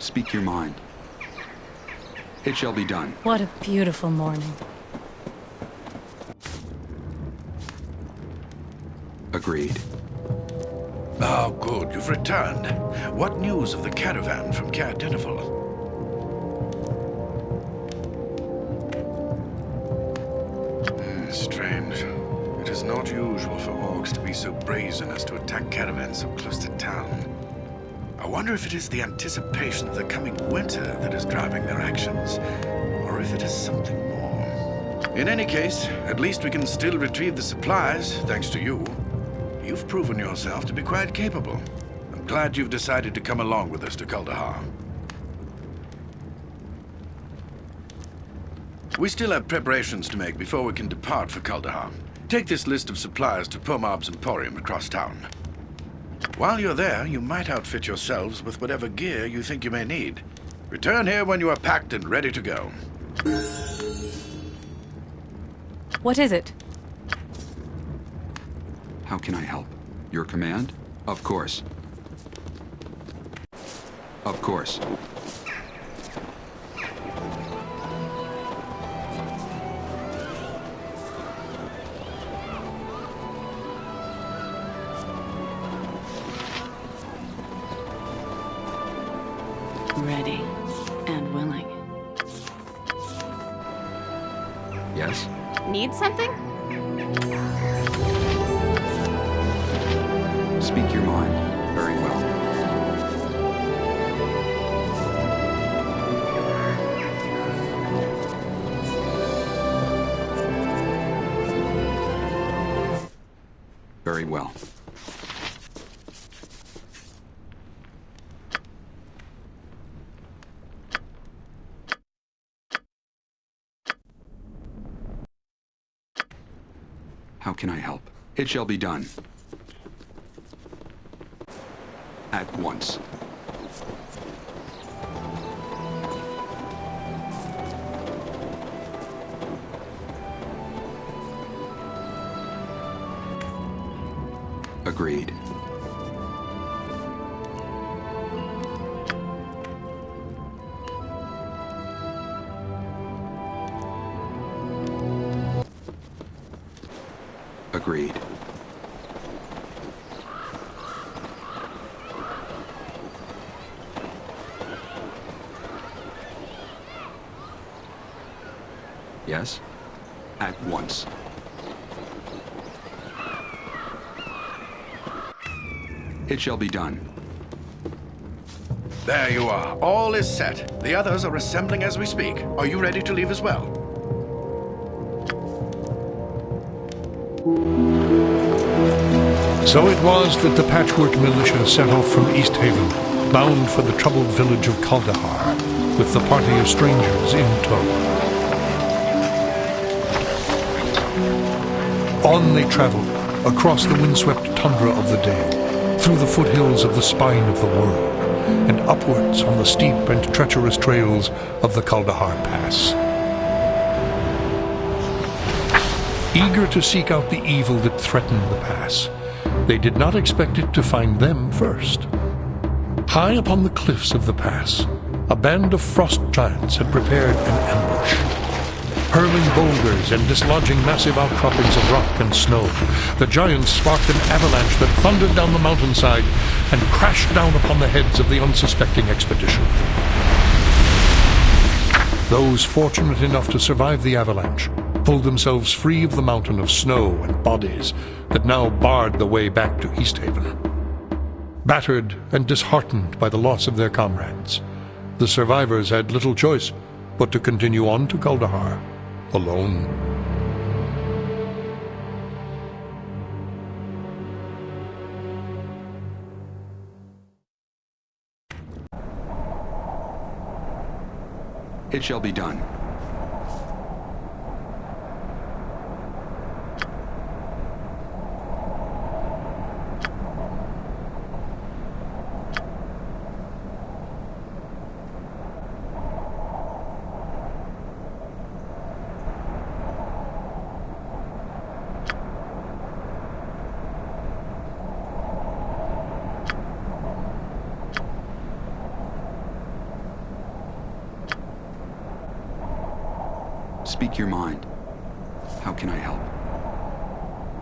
Speak your mind. It shall be done. What a beautiful morning. Agreed. Oh, good. You've returned. What news of the caravan from Caer Dineval? Hmm, strange. It is not usual for orcs to be so brazen as to attack caravans so close to town. I wonder if it is the anticipation of the coming winter that is driving their actions, or if it is something more. In any case, at least we can still retrieve the supplies, thanks to you. You've proven yourself to be quite capable. I'm glad you've decided to come along with us to Kuldahar. We still have preparations to make before we can depart for Kuldahar. Take this list of supplies to Pomab's Emporium across town. While you're there, you might outfit yourselves with whatever gear you think you may need. Return here when you are packed and ready to go. What is it? How can I help? Your command? Of course. Of course. Ready and willing. Yes? Need something? Speak your mind. Very well. Very well. Can I help? It shall be done. At once. It shall be done. There you are. All is set. The others are assembling as we speak. Are you ready to leave as well? So it was that the Patchwork Militia set off from East Haven, bound for the troubled village of Kuldahar, with the party of strangers in tow. On they traveled, across the windswept tundra of the Dale, through the foothills of the spine of the world, and upwards on the steep and treacherous trails of the Kuldahar Pass. Eager to seek out the evil that threatened the pass, they did not expect it to find them first. High upon the cliffs of the pass, a band of frost giants had prepared an ambush. Hurling boulders and dislodging massive outcroppings of rock and snow, the giants sparked an avalanche that thundered down the mountainside and crashed down upon the heads of the unsuspecting expedition. Those fortunate enough to survive the avalanche pulled themselves free of the mountain of snow and bodies that now barred the way back to East Haven. Battered and disheartened by the loss of their comrades, the survivors had little choice but to continue on to Kuldahar, alone. It shall be done. Your mind. How can I help?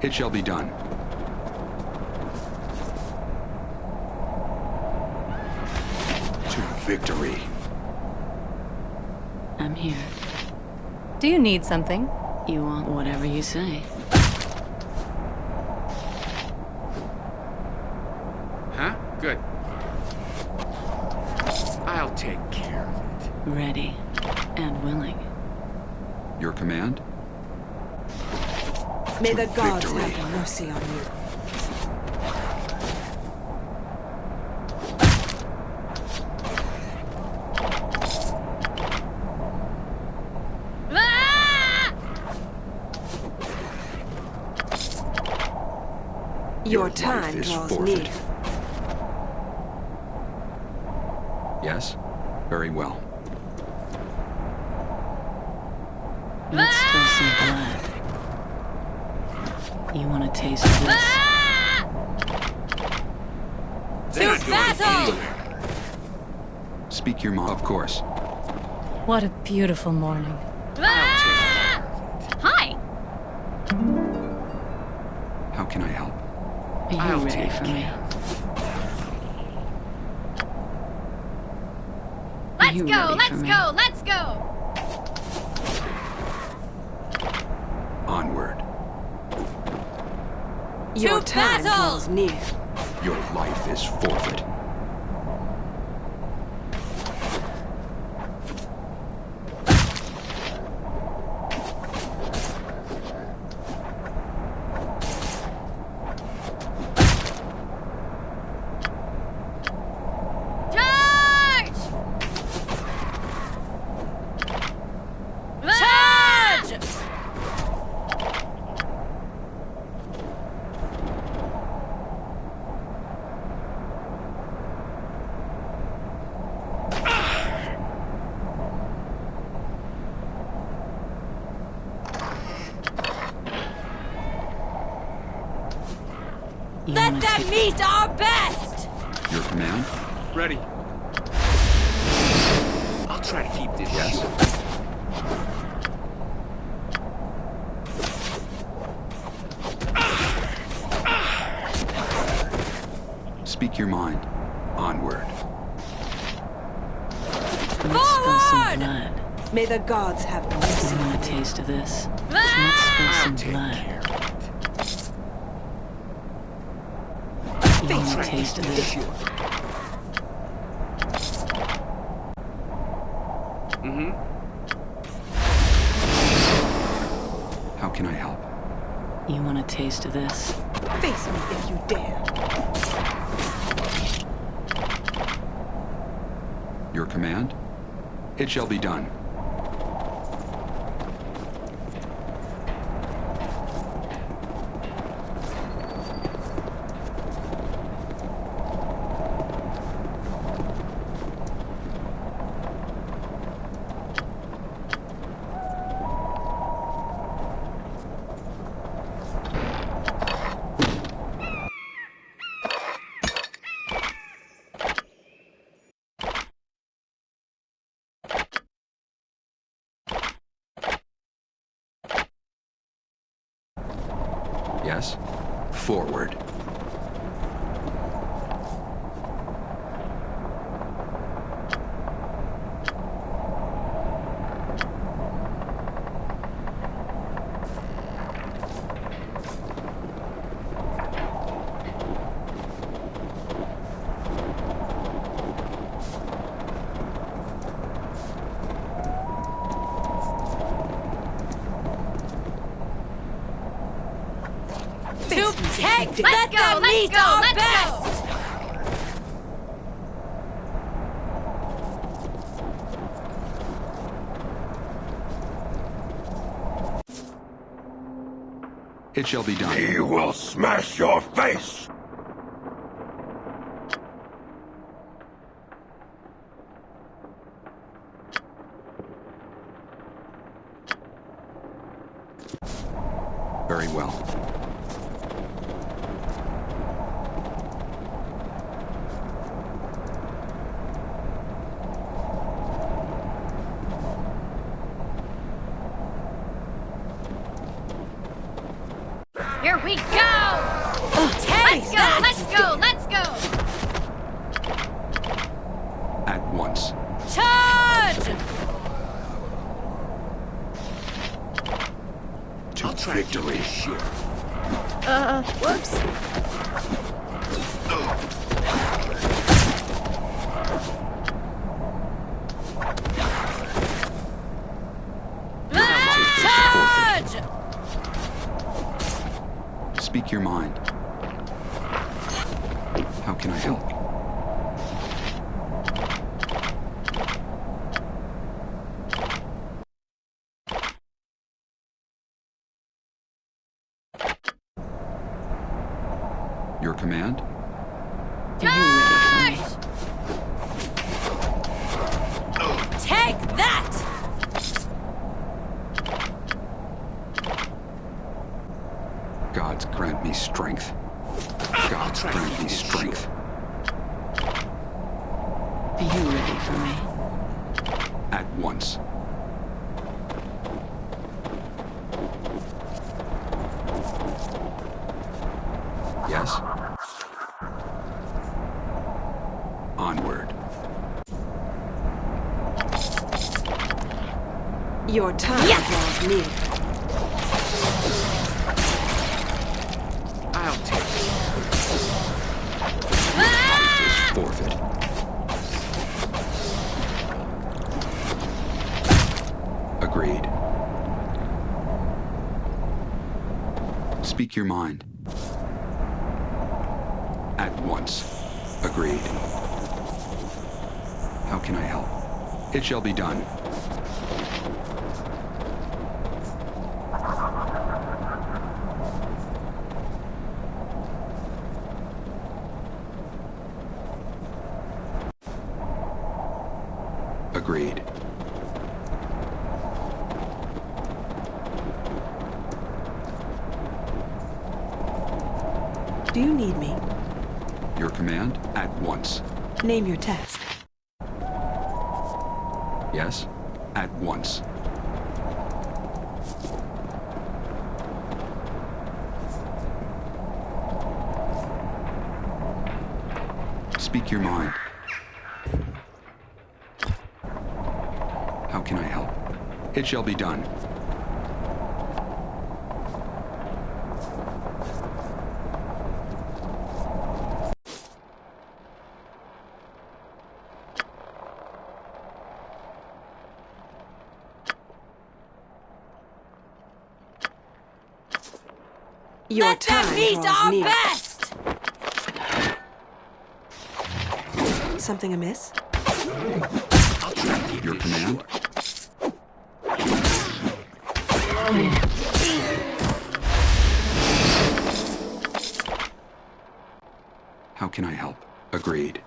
It shall be done. To victory. I'm here. Do you need something? You want whatever you say. Huh? Good. I'll take care of it. Ready and willing. Your command? May the gods victory. have mercy on you. Your Your time draws forfeit. near. Yes? Very well. Let's spill some blood. You want ah! to taste of this? To battle! Speak your mind. Of course. What a beautiful morning. Ah! Hi! How can I help? Are you I'll ready take for me? Let's go, let's for me? go, let's go! Onward. Your To time battle! draws near. Your life is forfeit. Charge! Charge! You Let them meet our best! Your command? Ready. I'll try to keep this Yes. short. Speak your mind. Onward. Let's spill some Forward! May the gods have mercy You on want a taste of this? Ah! Let's spill I'll some take blood. care of it. You want a taste of this? Mm-hmm. How can I help? You want a taste of this? Face me if you dare. Your command? It shall be done. Yes? Forward. To take! Let them meet our best! It shall be done. He will smash your face! Very well. Here we go! let's go, let's go, let's go! At once. Charge! To I'll try to keep victory. this shit. Uh, whoops. Charge! Speak your mind. How can I help? Your command? Are you ready for me? Take that! Gods grant me strength. Gods try to grant keep me this strength. Are you ready for me? At once. Yes? Onward. Time draws near. I'll take it. Forfeit. Agreed. Speak your mind. At once. Agreed. How can I help? It shall be done. Agreed. Do you need me? Your command? At once. Name your task. Yes? At once. Speak your mind. How can I help? It shall be done. Your Let time them meet draws our near. best! Something amiss? I'll try to keep Your command? How can I help? Agreed.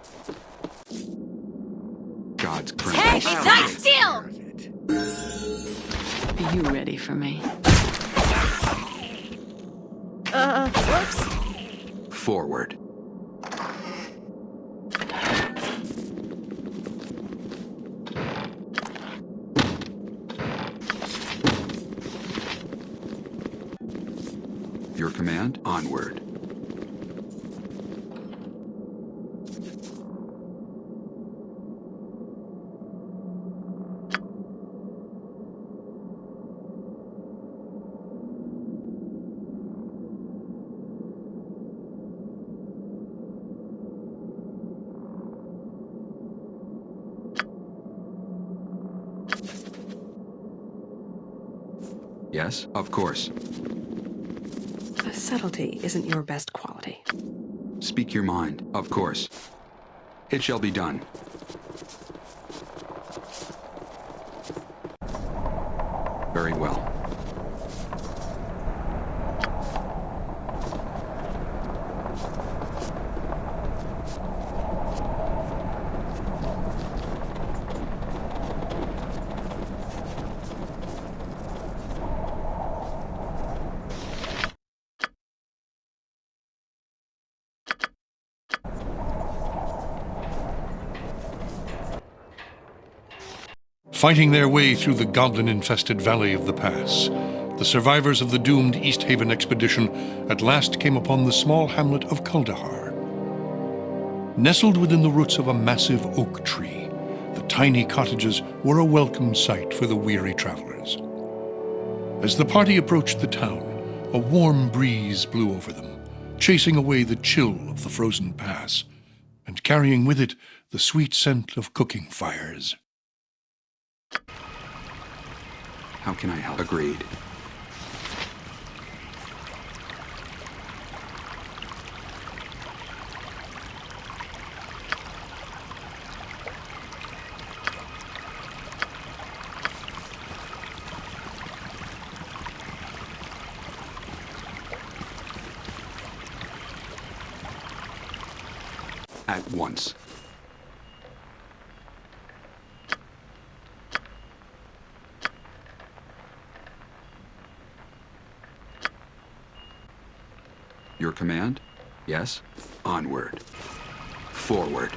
God's grant Take me that! strength. Still! Are you ready for me? Uh, whoops. Forward. Your command? Onward. Yes, of course. Subtlety isn't your best quality. Speak your mind, of course. It shall be done. Very well. Fighting their way through the goblin infested valley of the pass, the survivors of the doomed East Haven expedition at last came upon the small hamlet of Kuldahar. Nestled within the roots of a massive oak tree, the tiny cottages were a welcome sight for the weary travelers. As the party approached the town, a warm breeze blew over them, chasing away the chill of the frozen pass, and carrying with it the sweet scent of cooking fires. How can I help? Agreed. At once. Your command? Yes? Onward. Forward.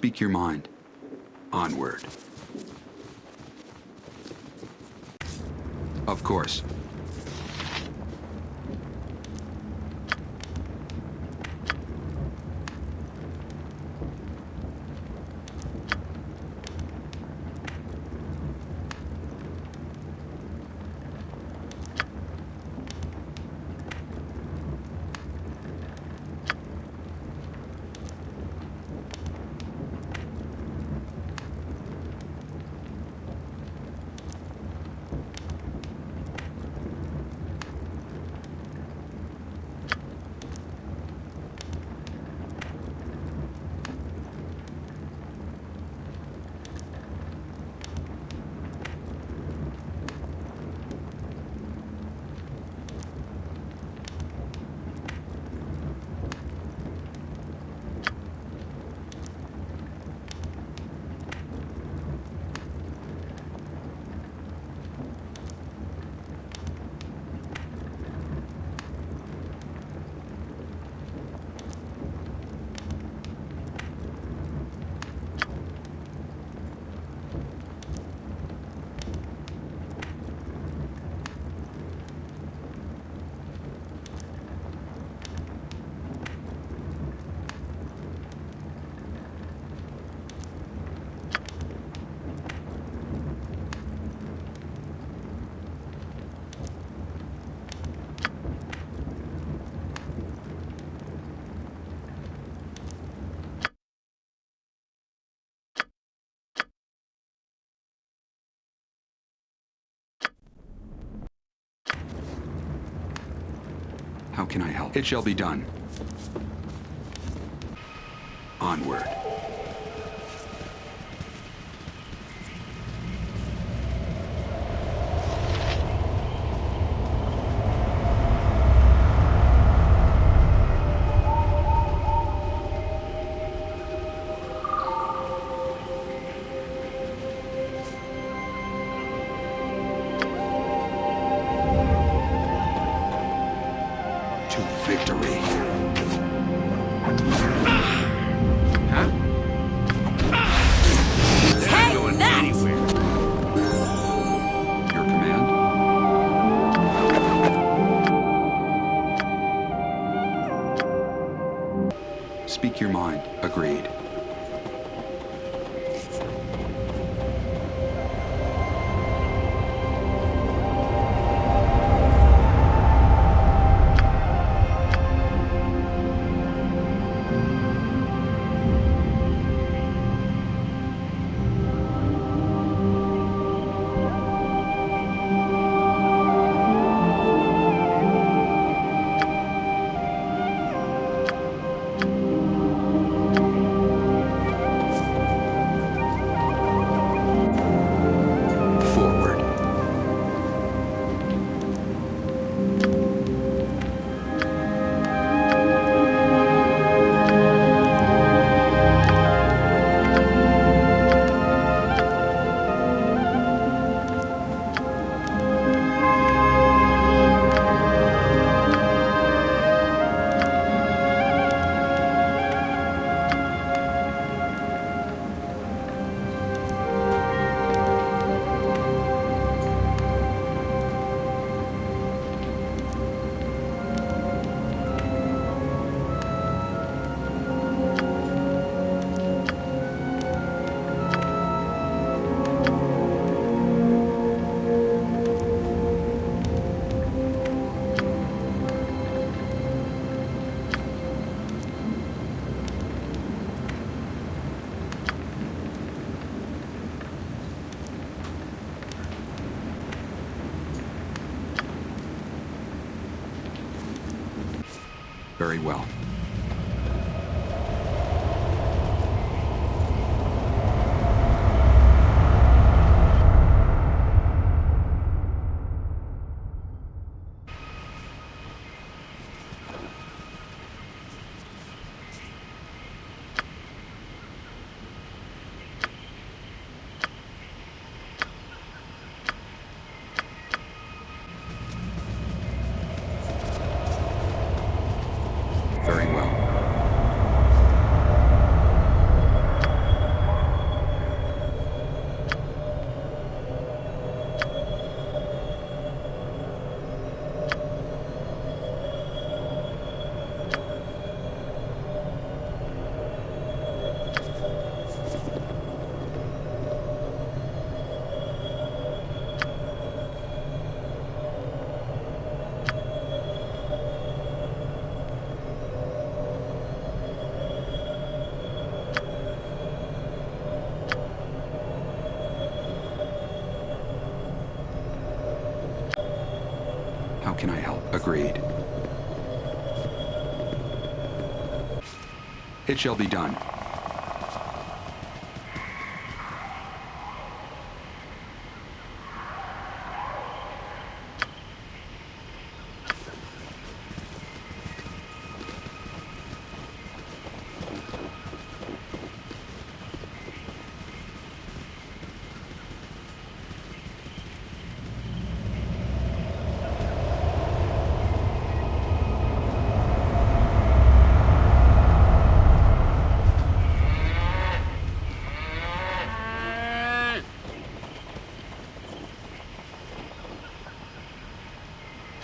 Speak your mind. Onward. Of course. Can I help? It shall be done. Onward. Speak your mind. Agreed. Very well. Very well. How can I help? Agreed. It shall be done.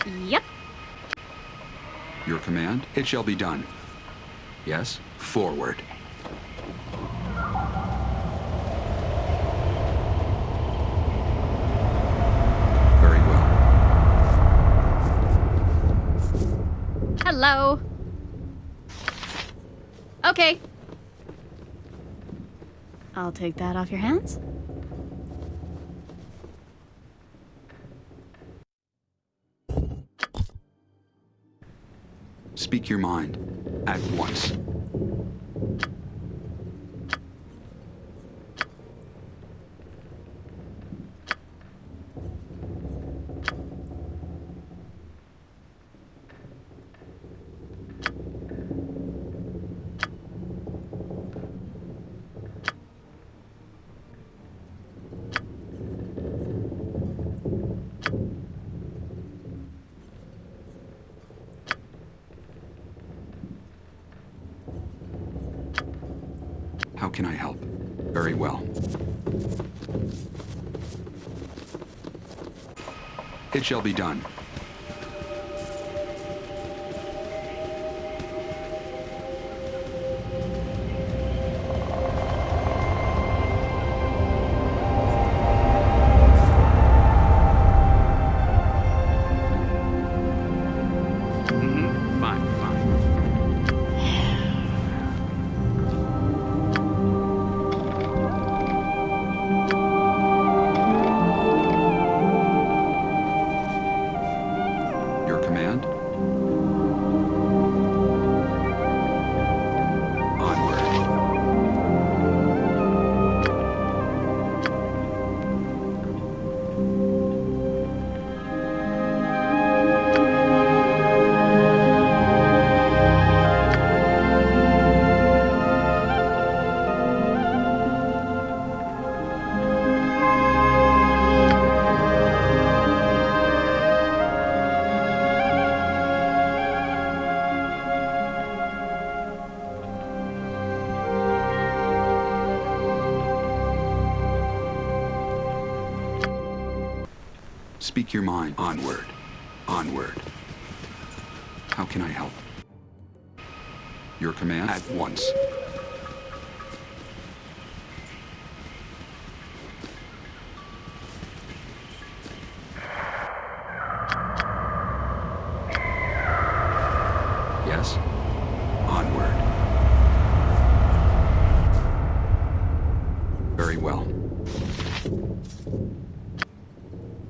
Yep. Your command? It shall be done. Yes? Forward. Very well. Hello. Okay. I'll take that off your hands. Speak your mind. At once. Can I help? Very well. It shall be done. Speak your mind. Onward. Onward. How can I help? Your command at once. Yes? Onward. Very well.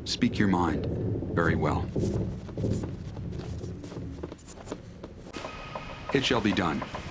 Speak your mind. Very well. It shall be done.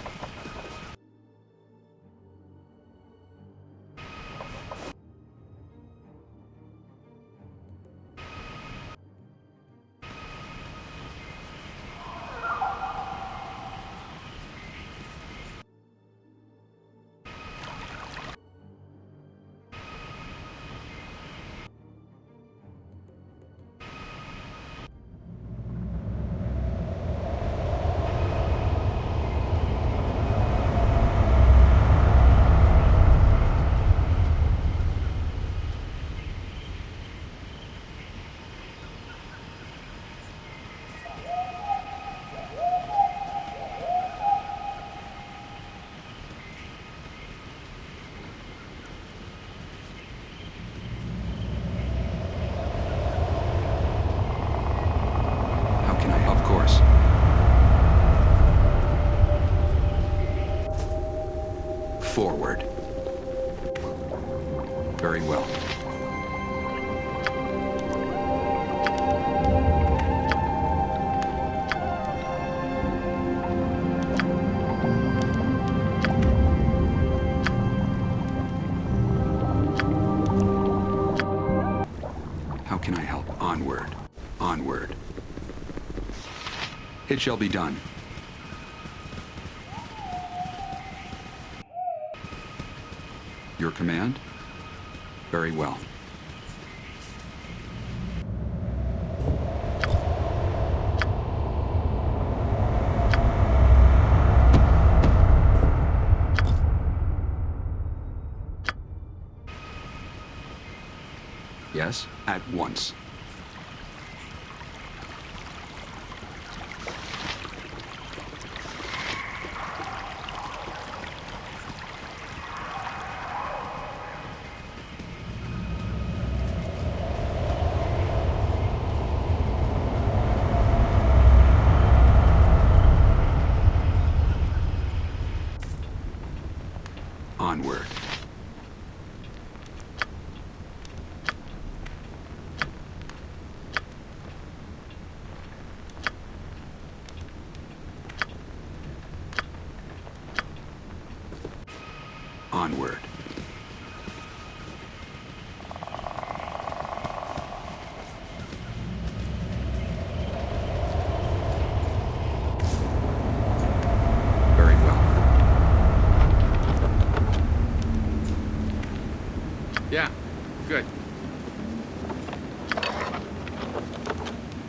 It shall be done. Your command? Very well. Yes, at once. Onward. Onward. Very well. Yeah, good.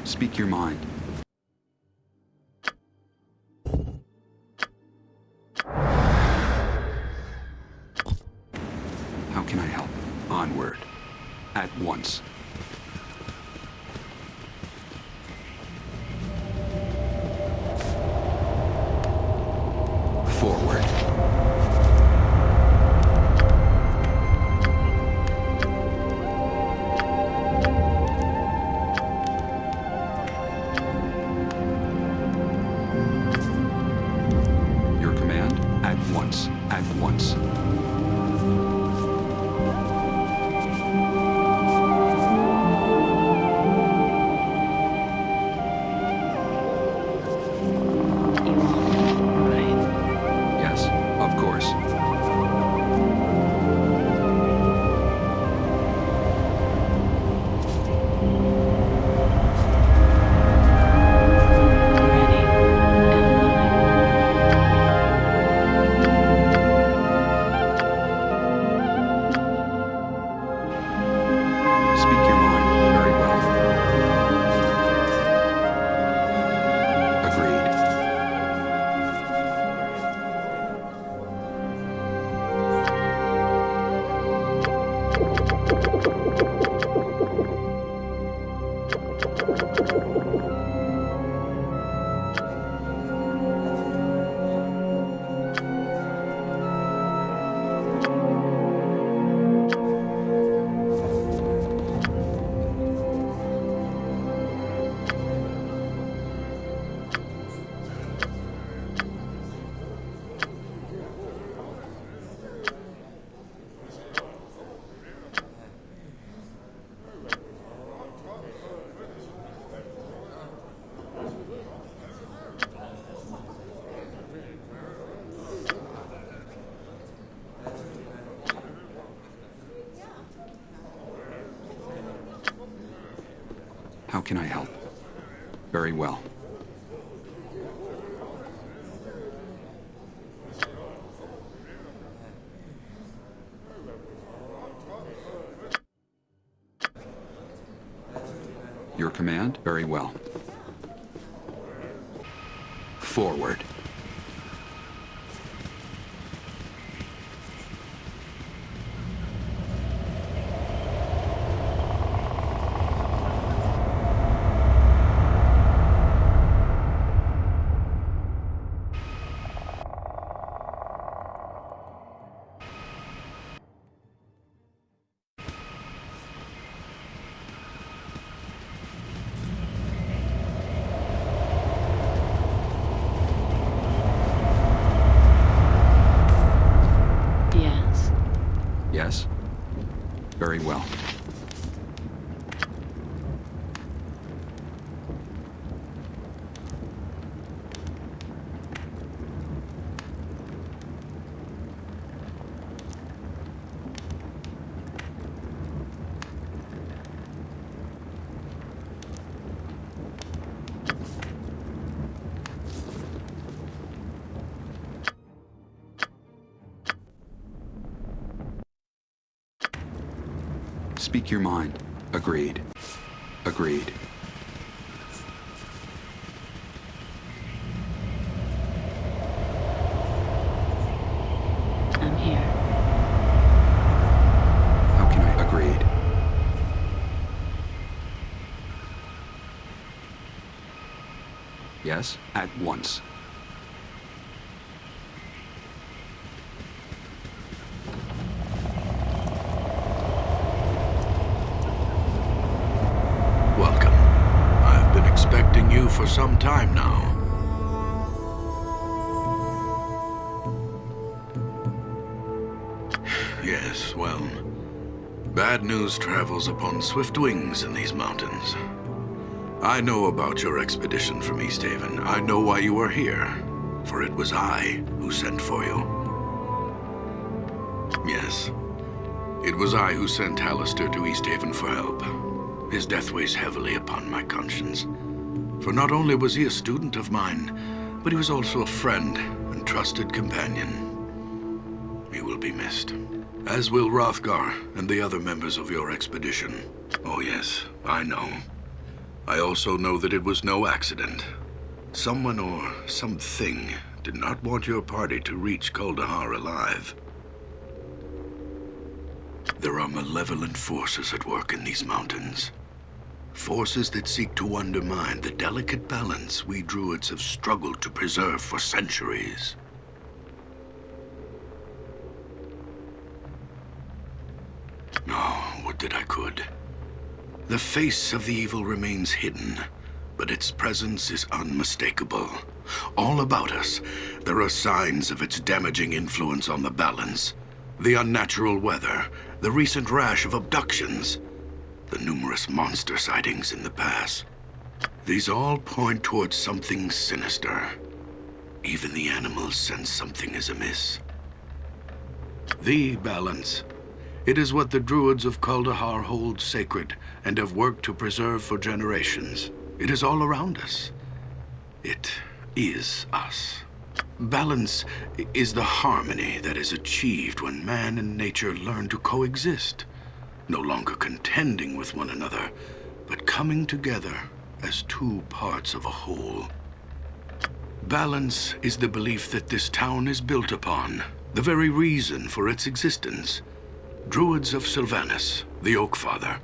Speak your mind. once, and once. Can I help? Very well. Your command? Very well. Forward. Yes. Yes? Very well. Speak your mind. Agreed. Agreed. I'm here. How can I? Agreed. Yes, at once. Welcome. I've been expecting you for some time now. Yes, well, bad news travels upon swift wings in these mountains. I know about your expedition from Easthaven. I know why you are here, for it was I who sent for you. Yes, it was I who sent Hallister to Easthaven for help. His death weighs heavily upon my conscience. For not only was he a student of mine, but he was also a friend and trusted companion. He will be missed. As will Hrothgar and the other members of your expedition. Oh yes, I know. I also know that it was no accident. Someone or something did not want your party to reach Kuldahar alive. There are malevolent forces at work in these mountains. Forces that seek to undermine the delicate balance we druids have struggled to preserve for centuries. Oh, would that I could. The face of the evil remains hidden, but its presence is unmistakable. All about us, there are signs of its damaging influence on the balance. The unnatural weather, the recent rash of abductions, the numerous monster sightings in the pass. These all point towards something sinister. Even the animals sense something is amiss. The balance. It is what the druids of Kuldahar hold sacred and have worked to preserve for generations. It is all around us. It is us. Balance is the harmony that is achieved when man and nature learn to coexist, no longer contending with one another, but coming together as two parts of a whole. Balance is the belief that this town is built upon, the very reason for its existence. Druids of Silvanus, the Oak Father,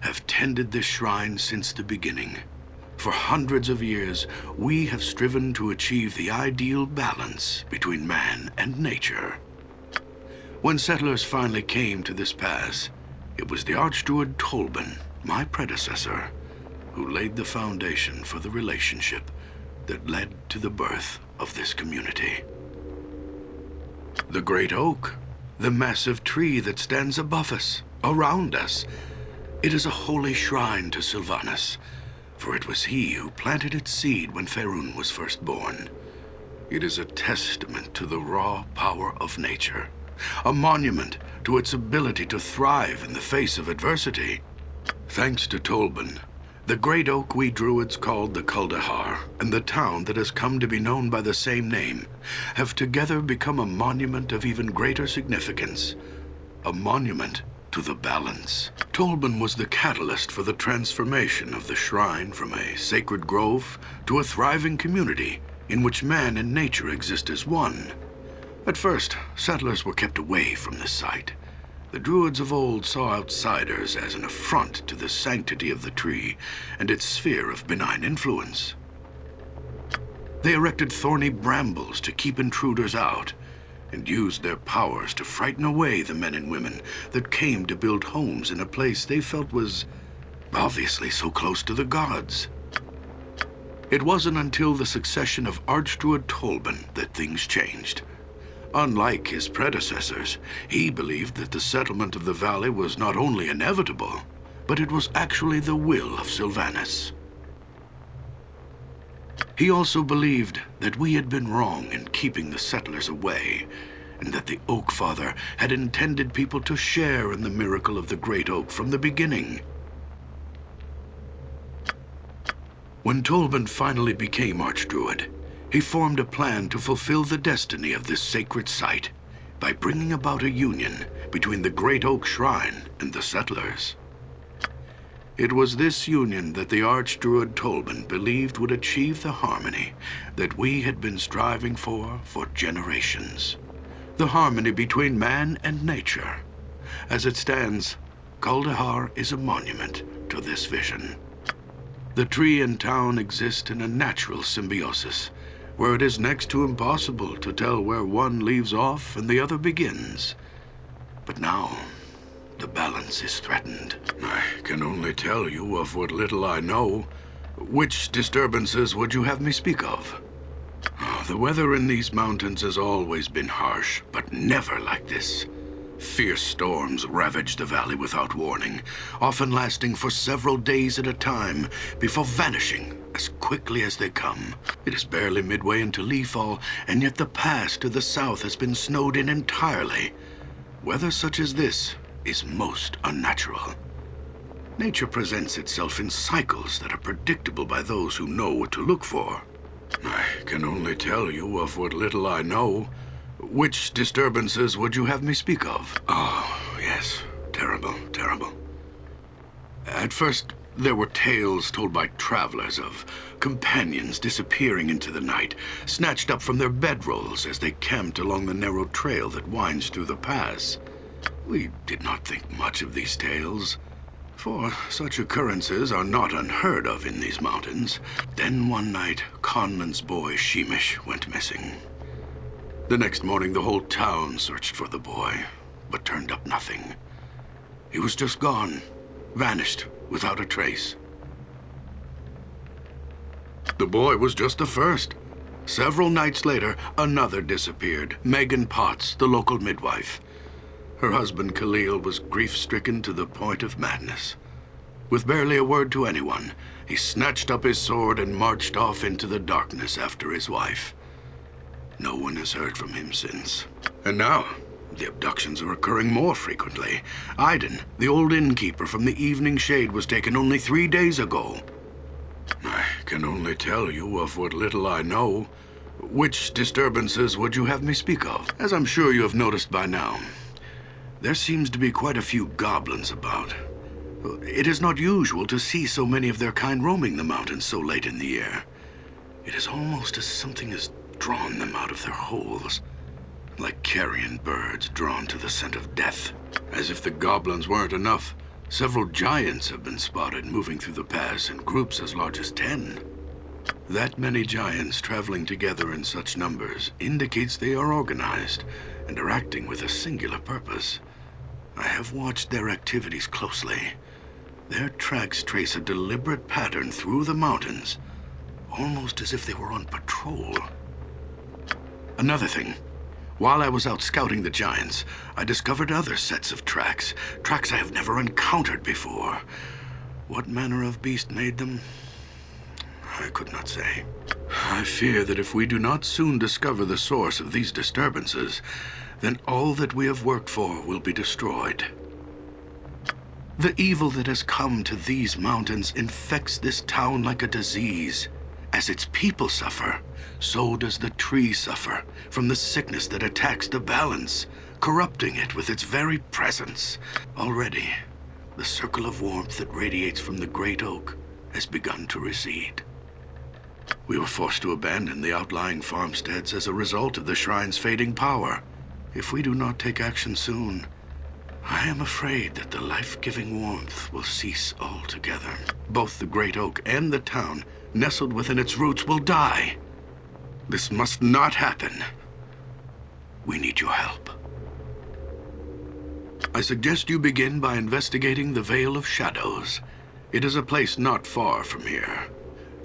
have tended this shrine since the beginning. For hundreds of years, we have striven to achieve the ideal balance between man and nature. When settlers finally came to this pass, it was the Archdruid Tolban, my predecessor, who laid the foundation for the relationship that led to the birth of this community. The Great Oak, the massive tree that stands above us, around us, it is a holy shrine to Silvanus, for it was he who planted its seed when Faerun was first born. It is a testament to the raw power of nature, a monument to its ability to thrive in the face of adversity. Thanks to Tolban, the great oak we druids called the Kuldahar, and the town that has come to be known by the same name, have together become a monument of even greater significance. A monument to the balance. Tolban was the catalyst for the transformation of the shrine from a sacred grove to a thriving community in which man and nature exist as one. At first, settlers were kept away from the site. The Druids of old saw outsiders as an affront to the sanctity of the tree and its sphere of benign influence. They erected thorny brambles to keep intruders out, and used their powers to frighten away the men and women that came to build homes in a place they felt was obviously so close to the gods. It wasn't until the succession of Archdruid Tolban that things changed. Unlike his predecessors, he believed that the settlement of the valley was not only inevitable, but it was actually the will of Silvanus. He also believed that we had been wrong in keeping the settlers away, and that the Oak Father had intended people to share in the miracle of the Great Oak from the beginning. When Tolban finally became Archdruid, he formed a plan to fulfill the destiny of this sacred site by bringing about a union between the Great Oak Shrine and the settlers. It was this union that the Archdruid Tolban believed would achieve the harmony that we had been striving for for generations. The harmony between man and nature. As it stands, Kuldahar is a monument to this vision. The tree and town exist in a natural symbiosis, where it is next to impossible to tell where one leaves off and the other begins. But now, the balance is threatened. I can only tell you of what little I know. Which disturbances would you have me speak of? Oh, the weather in these mountains has always been harsh, but never like this. Fierce storms ravage the valley without warning, often lasting for several days at a time before vanishing as quickly as they come. It is barely midway into Leafall, and yet the pass to the south has been snowed in entirely. Weather such as this is most unnatural. Nature presents itself in cycles that are predictable by those who know what to look for. I can only tell you of what little I know. Which disturbances would you have me speak of? Oh, yes. Terrible, terrible. At first, there were tales told by travelers of companions disappearing into the night, snatched up from their bedrolls as they camped along the narrow trail that winds through the pass. We did not think much of these tales, for such occurrences are not unheard of in these mountains. Then one night, Conlan's boy, Sheemish, went missing. The next morning, the whole town searched for the boy, but turned up nothing. He was just gone, vanished without a trace. The boy was just the first. Several nights later, another disappeared. Megan Potts, the local midwife. Her husband Khalil was grief-stricken to the point of madness. With barely a word to anyone, he snatched up his sword and marched off into the darkness after his wife. No one has heard from him since. And now, the abductions are occurring more frequently. Iden, the old innkeeper from the Evening Shade, was taken only three days ago. I can only tell you of what little I know. Which disturbances would you have me speak of? As I'm sure you have noticed by now, there seems to be quite a few goblins about. It is not usual to see so many of their kind roaming the mountains so late in the year. It is almost as something has drawn them out of their holes, like carrion birds drawn to the scent of death. As if the goblins weren't enough, several giants have been spotted moving through the pass in groups as large as ten. That many giants traveling together in such numbers indicates they are organized and are acting with a singular purpose. I have watched their activities closely. Their tracks trace a deliberate pattern through the mountains, almost as if they were on patrol. Another thing. While I was out scouting the giants, I discovered other sets of tracks. Tracks I have never encountered before. What manner of beast made them? I could not say. I fear that if we do not soon discover the source of these disturbances, then all that we have worked for will be destroyed. The evil that has come to these mountains infects this town like a disease. As its people suffer, so does the tree suffer from the sickness that attacks the balance, corrupting it with its very presence. Already, the circle of warmth that radiates from the great oak has begun to recede. We were forced to abandon the outlying farmsteads as a result of the shrine's fading power. If we do not take action soon, I am afraid that the life-giving warmth will cease altogether. Both the great oak and the town, nestled within its roots, will die. This must not happen. We need your help. I suggest you begin by investigating the Vale of Shadows. It is a place not far from here.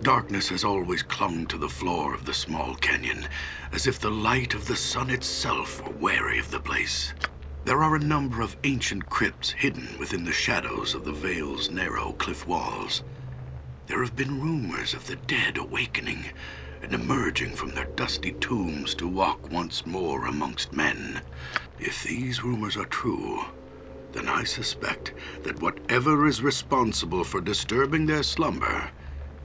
Darkness has always clung to the floor of the small canyon, as if the light of the sun itself were wary of the place. There are a number of ancient crypts hidden within the shadows of the Vale's narrow cliff walls. There have been rumors of the dead awakening and emerging from their dusty tombs to walk once more amongst men. If these rumors are true, then I suspect that whatever is responsible for disturbing their slumber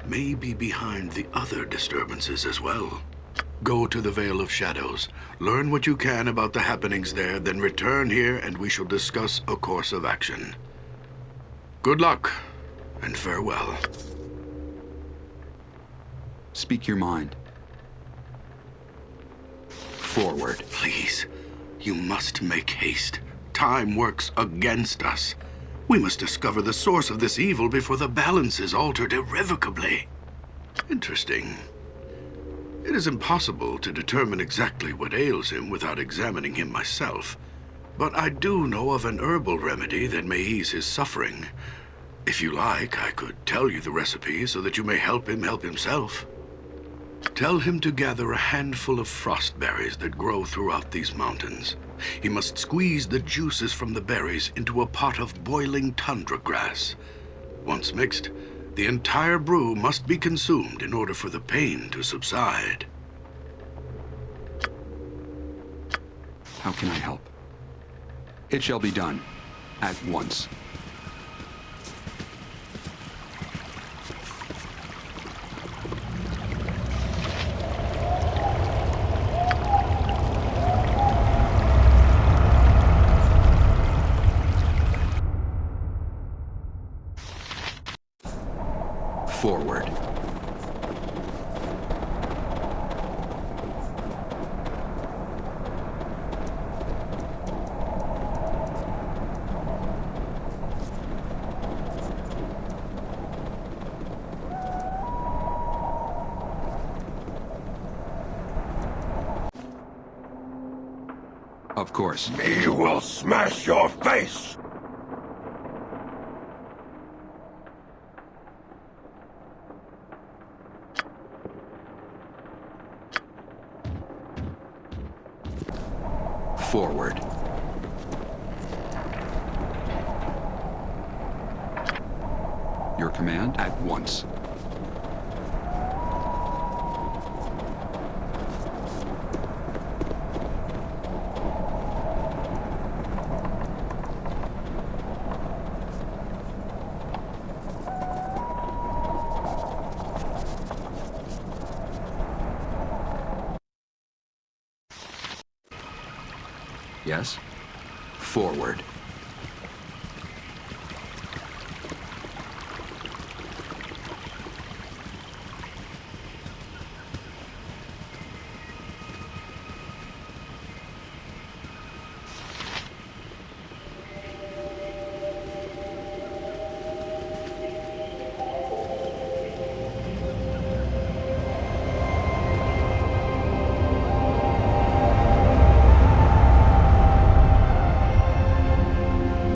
may be behind the other disturbances as well. Go to the Vale of Shadows, learn what you can about the happenings there, then return here and we shall discuss a course of action. Good luck, and farewell. Speak your mind. Forward. Please, you must make haste. Time works against us. We must discover the source of this evil before the balance is altered irrevocably. Interesting. It is impossible to determine exactly what ails him without examining him myself. But I do know of an herbal remedy that may ease his suffering. If you like, I could tell you the recipe so that you may help him help himself. Tell him to gather a handful of frost berries that grow throughout these mountains. He must squeeze the juices from the berries into a pot of boiling tundra grass. Once mixed, the entire brew must be consumed in order for the pain to subside. How can I help? It shall be done. At once. Forward. Of course. Me will smash your face!